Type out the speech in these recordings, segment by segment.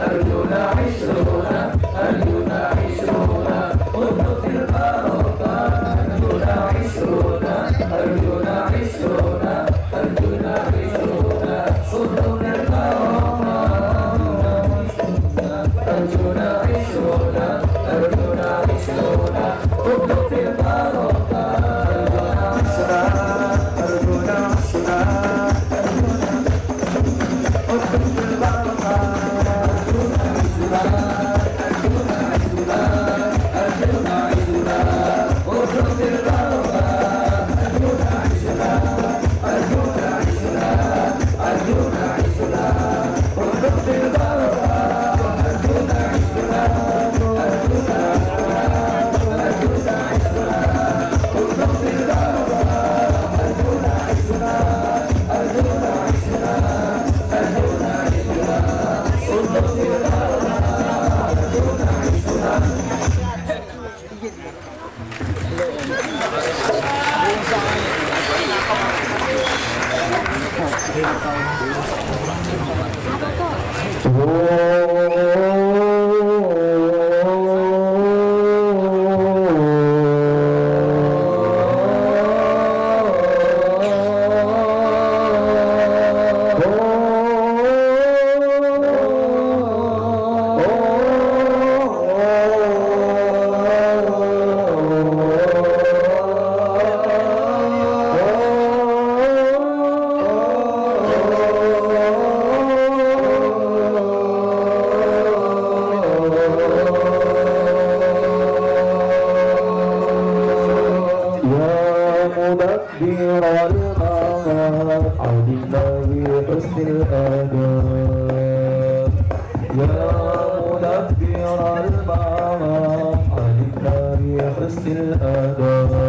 أرجونا عشرون 오. حسن الآداب يا مدبر المعارف علمنا بحسن الآداب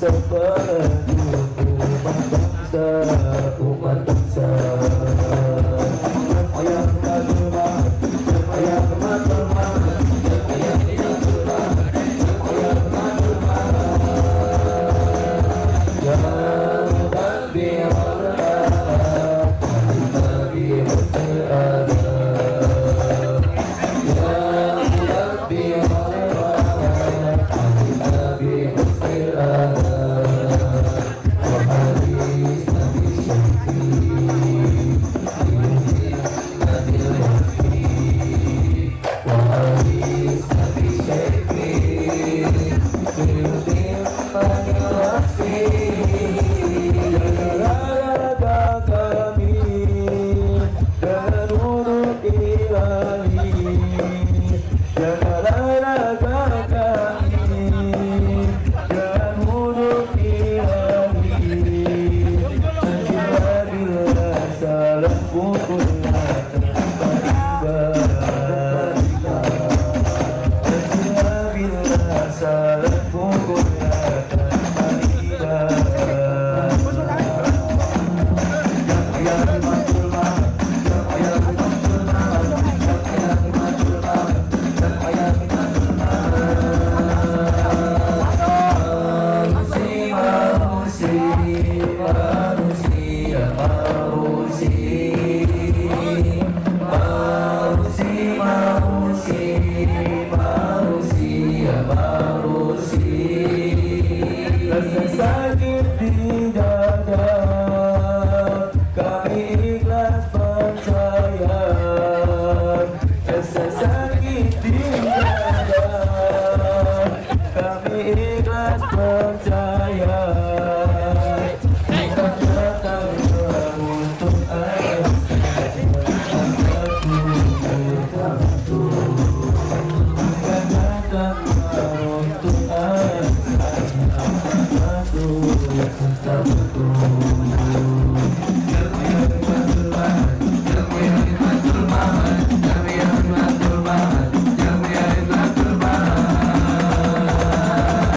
so far 我。会 Christmas.